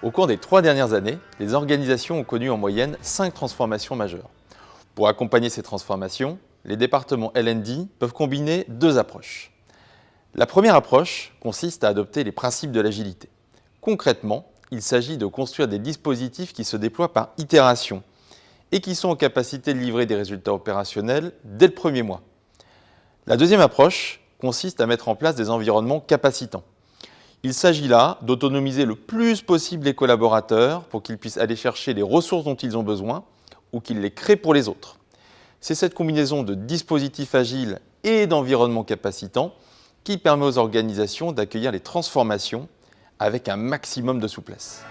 Au cours des trois dernières années, les organisations ont connu en moyenne cinq transformations majeures. Pour accompagner ces transformations, les départements L&D peuvent combiner deux approches. La première approche consiste à adopter les principes de l'agilité. Concrètement, il s'agit de construire des dispositifs qui se déploient par itération et qui sont en capacité de livrer des résultats opérationnels dès le premier mois. La deuxième approche consiste à mettre en place des environnements capacitants. Il s'agit là d'autonomiser le plus possible les collaborateurs pour qu'ils puissent aller chercher les ressources dont ils ont besoin ou qu'ils les créent pour les autres. C'est cette combinaison de dispositifs agiles et d'environnements capacitants qui permet aux organisations d'accueillir les transformations avec un maximum de souplesse.